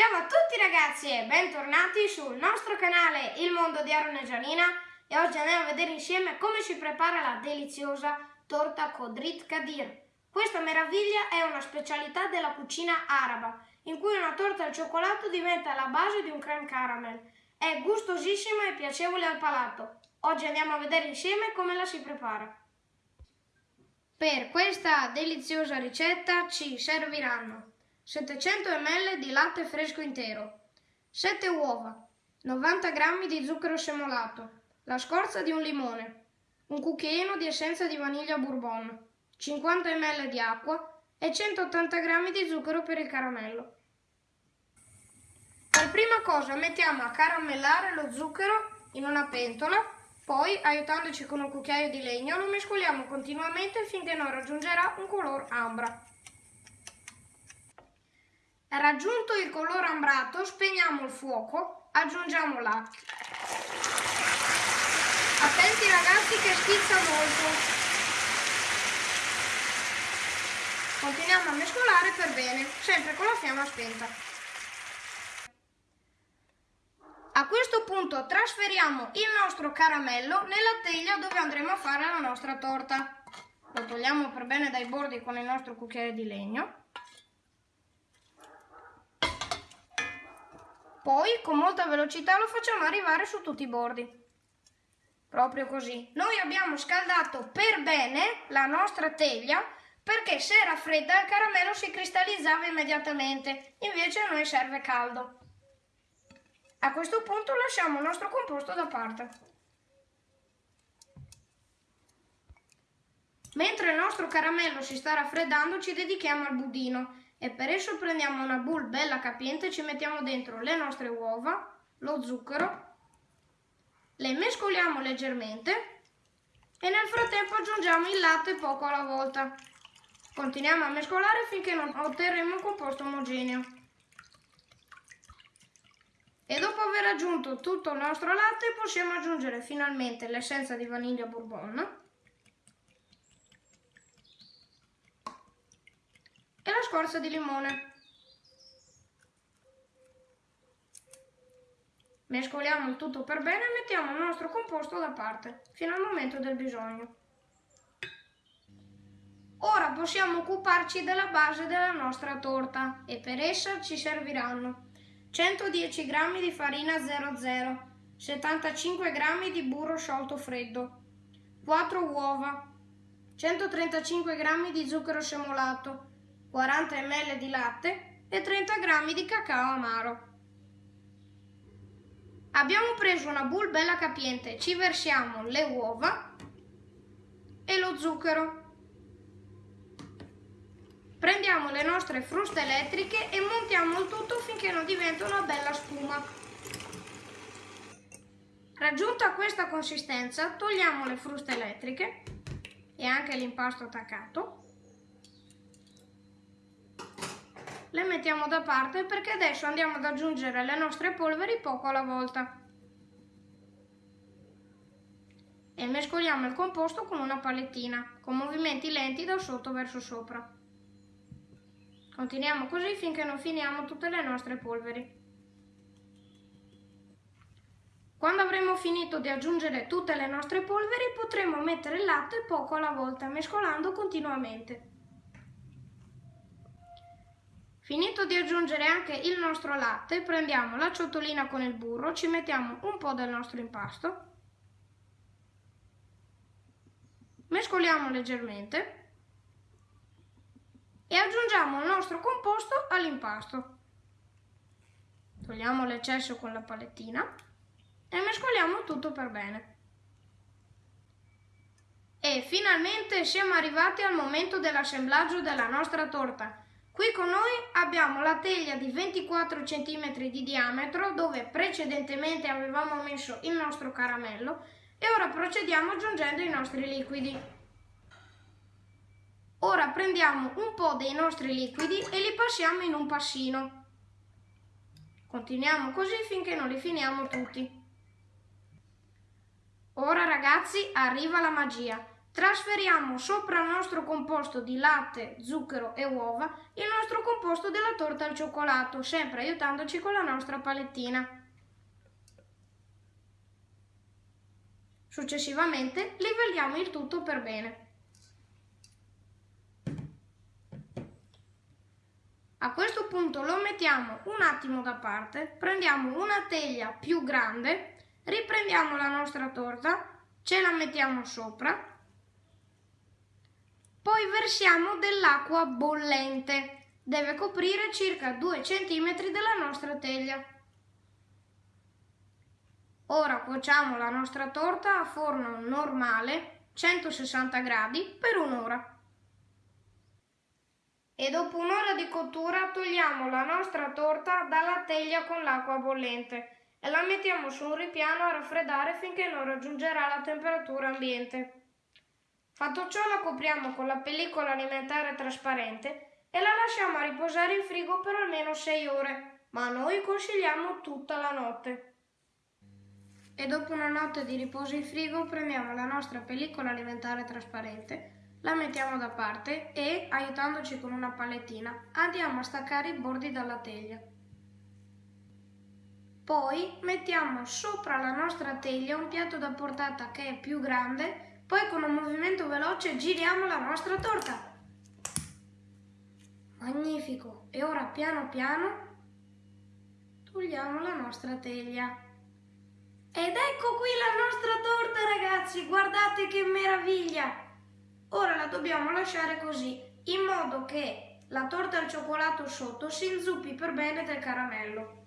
Ciao a tutti ragazzi e bentornati sul nostro canale Il Mondo di Aaron e Gianina e oggi andiamo a vedere insieme come si prepara la deliziosa torta Kodrit Kadir. Questa meraviglia è una specialità della cucina araba in cui una torta al cioccolato diventa la base di un creme caramel. È gustosissima e piacevole al palato. Oggi andiamo a vedere insieme come la si prepara. Per questa deliziosa ricetta ci serviranno 700 ml di latte fresco intero, 7 uova, 90 g di zucchero semolato, la scorza di un limone, un cucchiaino di essenza di vaniglia bourbon, 50 ml di acqua e 180 g di zucchero per il caramello. Per prima cosa mettiamo a caramellare lo zucchero in una pentola, poi aiutandoci con un cucchiaio di legno lo mescoliamo continuamente finché non raggiungerà un color ambra. Raggiunto il colore ambrato, spegniamo il fuoco, aggiungiamo l'acqua. Attenti ragazzi che schizza molto. Continuiamo a mescolare per bene, sempre con la fiamma spenta. A questo punto trasferiamo il nostro caramello nella teglia dove andremo a fare la nostra torta. Lo togliamo per bene dai bordi con il nostro cucchiaio di legno. Poi con molta velocità lo facciamo arrivare su tutti i bordi. Proprio così. Noi abbiamo scaldato per bene la nostra teglia perché se era fredda il caramello si cristallizzava immediatamente, invece a noi serve caldo. A questo punto lasciamo il nostro composto da parte. Mentre il nostro caramello si sta raffreddando ci dedichiamo al budino e per esso prendiamo una boule bella capiente e ci mettiamo dentro le nostre uova, lo zucchero, le mescoliamo leggermente e nel frattempo aggiungiamo il latte poco alla volta. Continuiamo a mescolare finché non otterremo un composto omogeneo. E dopo aver aggiunto tutto il nostro latte possiamo aggiungere finalmente l'essenza di vaniglia bourbon e la scorza di limone. Mescoliamo il tutto per bene e mettiamo il nostro composto da parte, fino al momento del bisogno. Ora possiamo occuparci della base della nostra torta e per essa ci serviranno 110 g di farina 00, 75 g di burro sciolto freddo, 4 uova, 135 g di zucchero semolato, 40 ml di latte e 30 g di cacao amaro. Abbiamo preso una boule bella capiente, ci versiamo le uova e lo zucchero. Prendiamo le nostre fruste elettriche e montiamo il tutto finché non diventa una bella spuma. Raggiunta questa consistenza togliamo le fruste elettriche e anche l'impasto attaccato le mettiamo da parte perché adesso andiamo ad aggiungere le nostre polveri poco alla volta. E mescoliamo il composto con una palettina, con movimenti lenti da sotto verso sopra. Continuiamo così finché non finiamo tutte le nostre polveri. Quando avremo finito di aggiungere tutte le nostre polveri potremo mettere il latte poco alla volta, mescolando continuamente. Finito di aggiungere anche il nostro latte, prendiamo la ciotolina con il burro, ci mettiamo un po' del nostro impasto, mescoliamo leggermente e aggiungiamo il nostro composto all'impasto. Togliamo l'eccesso con la palettina e mescoliamo tutto per bene. E finalmente siamo arrivati al momento dell'assemblaggio della nostra torta. Qui con noi abbiamo la teglia di 24 cm di diametro dove precedentemente avevamo messo il nostro caramello e ora procediamo aggiungendo i nostri liquidi. Ora prendiamo un po' dei nostri liquidi e li passiamo in un passino. Continuiamo così finché non li finiamo tutti. Ora ragazzi arriva la magia. Trasferiamo sopra il nostro composto di latte, zucchero e uova il nostro composto della torta al cioccolato, sempre aiutandoci con la nostra palettina. Successivamente livelliamo il tutto per bene. A questo punto lo mettiamo un attimo da parte, prendiamo una teglia più grande, riprendiamo la nostra torta, ce la mettiamo sopra, poi versiamo dell'acqua bollente, deve coprire circa 2 cm della nostra teglia. Ora cuociamo la nostra torta a forno normale 160 gradi per un'ora. E dopo un'ora di cottura togliamo la nostra torta dalla teglia con l'acqua bollente e la mettiamo su un ripiano a raffreddare finché non raggiungerà la temperatura ambiente. Fatto ciò la copriamo con la pellicola alimentare trasparente e la lasciamo a riposare in frigo per almeno 6 ore, ma noi consigliamo tutta la notte e dopo una notte di riposo in frigo prendiamo la nostra pellicola alimentare trasparente, la mettiamo da parte e, aiutandoci con una palettina, andiamo a staccare i bordi dalla teglia. Poi mettiamo sopra la nostra teglia un piatto da portata che è più grande, poi con un movimento veloce giriamo la nostra torta. Magnifico! E ora piano piano togliamo la nostra teglia. Ed ecco qui la nostra torta ragazzi, guardate che meraviglia! Ora la dobbiamo lasciare così, in modo che la torta al cioccolato sotto si inzuppi per bene del caramello.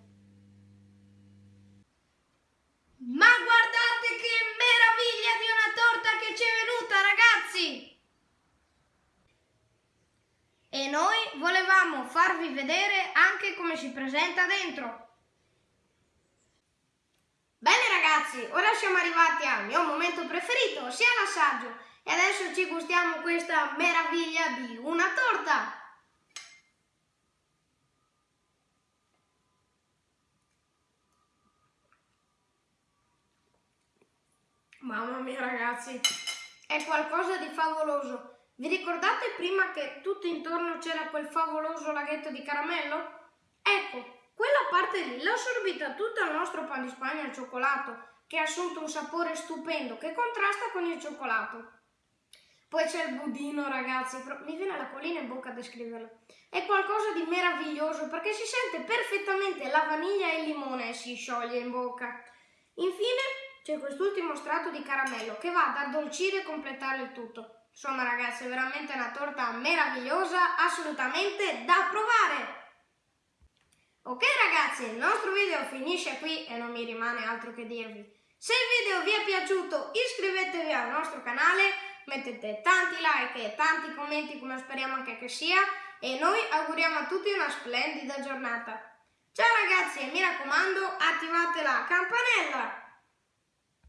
Ma guardate che meraviglia di una torta che ci è venuta ragazzi! E noi volevamo farvi vedere anche come si presenta dentro. Bene ragazzi, ora siamo arrivati al mio momento preferito, ossia l'assaggio. E adesso ci gustiamo questa meraviglia di una torta. Mamma mia ragazzi, è qualcosa di favoloso. Vi ricordate prima che tutto intorno c'era quel favoloso laghetto di caramello? Ecco, quella parte lì l'ha assorbita tutta il nostro pan di spagna al cioccolato, che ha assunto un sapore stupendo che contrasta con il cioccolato. Poi c'è il budino, ragazzi, mi viene la collina in bocca a descriverlo. È qualcosa di meraviglioso perché si sente perfettamente la vaniglia e il limone e si scioglie in bocca. Infine c'è quest'ultimo strato di caramello che va ad addolcire e completare il tutto. Insomma ragazzi, è veramente una torta meravigliosa, assolutamente da provare! Ok ragazzi, il nostro video finisce qui e non mi rimane altro che dirvi. Se il video vi è piaciuto iscrivetevi al nostro canale, mettete tanti like e tanti commenti come speriamo anche che sia e noi auguriamo a tutti una splendida giornata. Ciao ragazzi e mi raccomando attivate la campanella!